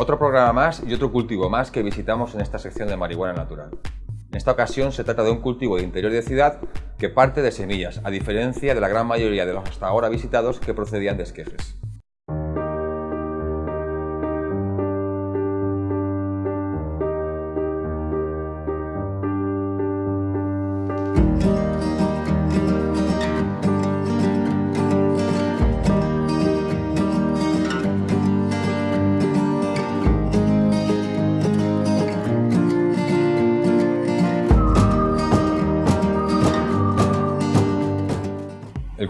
Otro programa más y otro cultivo más que visitamos en esta sección de marihuana natural. En esta ocasión se trata de un cultivo de interior de ciudad que parte de semillas, a diferencia de la gran mayoría de los hasta ahora visitados que procedían de esquejes.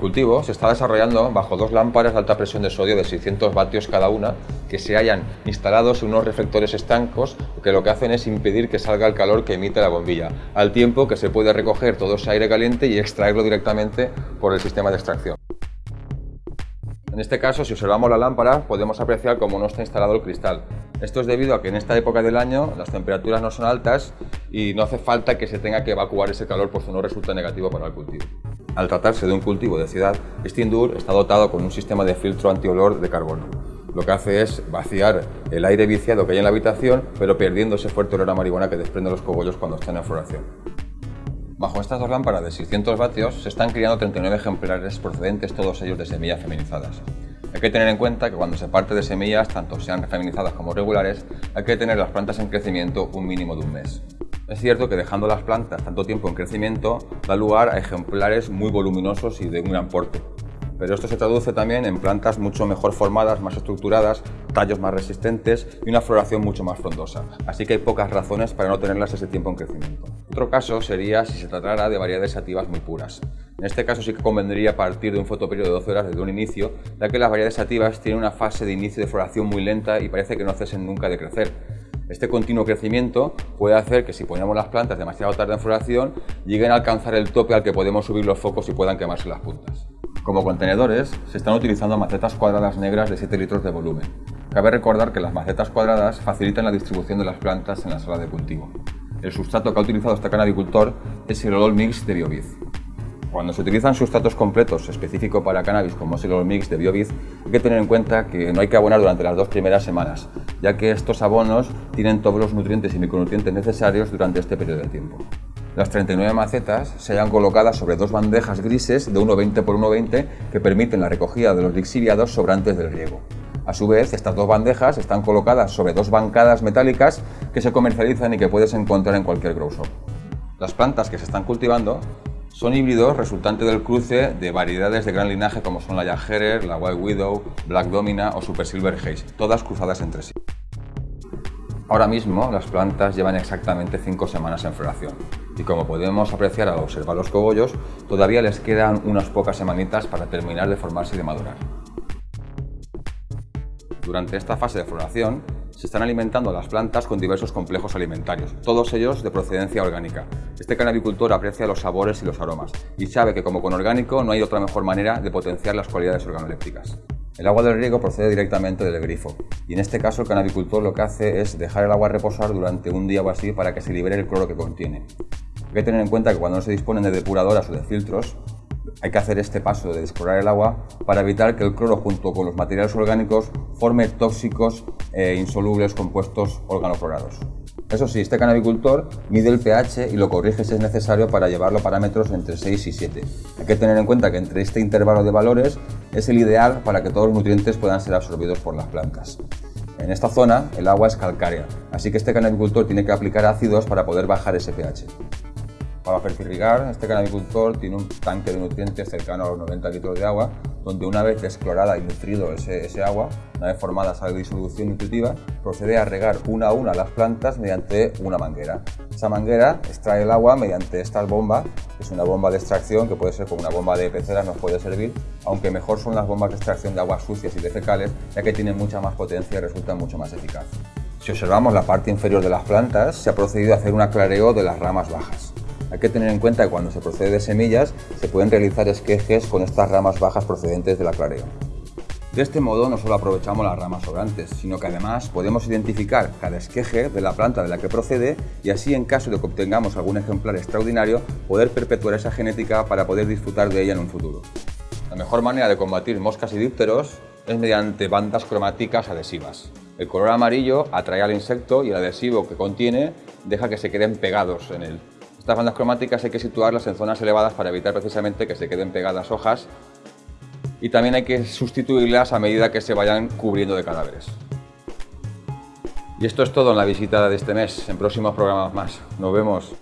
Cultivo se está desarrollando bajo dos lámparas de alta presión de sodio de 600 vatios cada una que se hayan instalados en unos reflectores estancos que lo que hacen es impedir que salga el calor que emite la bombilla, al tiempo que se puede recoger todo ese aire caliente y extraerlo directamente por el sistema de extracción. En este caso, si observamos la lámpara, podemos apreciar cómo no está instalado el cristal. Esto es debido a que en esta época del año las temperaturas no son altas y no hace falta que se tenga que evacuar ese calor, por no resulta negativo para el cultivo. Al tratarse de un cultivo de ciudad, Indoor está dotado con un sistema de filtro antiolor de carbono. Lo que hace es vaciar el aire viciado que hay en la habitación, pero perdiendo ese fuerte olor a marihuana que desprenden los cogollos cuando están en floración. Bajo estas dos lámparas de 600 vatios se están criando 39 ejemplares procedentes todos ellos de semillas feminizadas. Hay que tener en cuenta que cuando se parte de semillas, tanto sean feminizadas como regulares, hay que tener las plantas en crecimiento un mínimo de un mes. Es cierto que dejando las plantas tanto tiempo en crecimiento da lugar a ejemplares muy voluminosos y de un gran porte. Pero esto se traduce también en plantas mucho mejor formadas, más estructuradas, tallos más resistentes y una floración mucho más frondosa. Así que hay pocas razones para no tenerlas ese tiempo en crecimiento. Otro caso sería si se tratara de variedades sativas muy puras. En este caso sí que convendría partir de un fotoperiodo de 12 horas desde un inicio, ya que las variedades sativas tienen una fase de inicio de floración muy lenta y parece que no cesen nunca de crecer. Este continuo crecimiento puede hacer que si ponemos las plantas demasiado tarde en floración, lleguen a alcanzar el tope al que podemos subir los focos y puedan quemarse las puntas. Como contenedores, se están utilizando macetas cuadradas negras de 7 litros de volumen. Cabe recordar que las macetas cuadradas facilitan la distribución de las plantas en la sala de cultivo. El sustrato que ha utilizado este canabicultor es el Olol Mix de Bioviz. Cuando se utilizan sustratos completos específicos para cannabis como es el mix de Bioviz, hay que tener en cuenta que no hay que abonar durante las dos primeras semanas, ya que estos abonos tienen todos los nutrientes y micronutrientes necesarios durante este periodo de tiempo. Las 39 macetas se hayan colocadas sobre dos bandejas grises de 1,20 x 1,20 que permiten la recogida de los lixiviados sobrantes del riego. A su vez, estas dos bandejas están colocadas sobre dos bancadas metálicas que se comercializan y que puedes encontrar en cualquier grow shop. Las plantas que se están cultivando son híbridos resultantes del cruce de variedades de gran linaje como son la Jagerer, la White Widow, Black Domina o Super Silver Haze, todas cruzadas entre sí. Ahora mismo las plantas llevan exactamente 5 semanas en floración y como podemos apreciar al observar los cogollos, todavía les quedan unas pocas semanitas para terminar de formarse y de madurar. Durante esta fase de floración se están alimentando las plantas con diversos complejos alimentarios, todos ellos de procedencia orgánica. Este canabicultor aprecia los sabores y los aromas y sabe que como con orgánico no hay otra mejor manera de potenciar las cualidades organolépticas. El agua del riego procede directamente del grifo y en este caso el canabicultor lo que hace es dejar el agua reposar durante un día o así para que se libere el cloro que contiene. Hay que tener en cuenta que cuando no se disponen de depuradoras o de filtros, hay que hacer este paso de desclorar el agua para evitar que el cloro junto con los materiales orgánicos forme tóxicos e insolubles compuestos organoclorados. Eso sí, este canabicultor mide el pH y lo corrige si es necesario para llevarlo a parámetros entre 6 y 7. Hay que tener en cuenta que entre este intervalo de valores es el ideal para que todos los nutrientes puedan ser absorbidos por las plantas. En esta zona el agua es calcárea, así que este canabicultor tiene que aplicar ácidos para poder bajar ese pH. Para fertirrigar, este canabicultor tiene un tanque de nutrientes cercano a los 90 litros de agua, donde una vez desclorada y nutrido ese, ese agua, una vez formada esa disolución nutritiva, procede a regar una a una las plantas mediante una manguera. Esa manguera extrae el agua mediante esta bomba, que es una bomba de extracción que puede ser como una bomba de peceras, nos puede servir, aunque mejor son las bombas de extracción de aguas sucias y de fecales, ya que tienen mucha más potencia y resultan mucho más eficaz. Si observamos la parte inferior de las plantas, se ha procedido a hacer un aclareo de las ramas bajas. Hay que tener en cuenta que cuando se procede de semillas se pueden realizar esquejes con estas ramas bajas procedentes del aclareo. De este modo no solo aprovechamos las ramas sobrantes, sino que además podemos identificar cada esqueje de la planta de la que procede y así en caso de que obtengamos algún ejemplar extraordinario poder perpetuar esa genética para poder disfrutar de ella en un futuro. La mejor manera de combatir moscas y dípteros es mediante bandas cromáticas adhesivas. El color amarillo atrae al insecto y el adhesivo que contiene deja que se queden pegados en él. Estas bandas cromáticas hay que situarlas en zonas elevadas para evitar precisamente que se queden pegadas hojas y también hay que sustituirlas a medida que se vayan cubriendo de cadáveres. Y esto es todo en la visita de este mes, en próximos programas más. Nos vemos.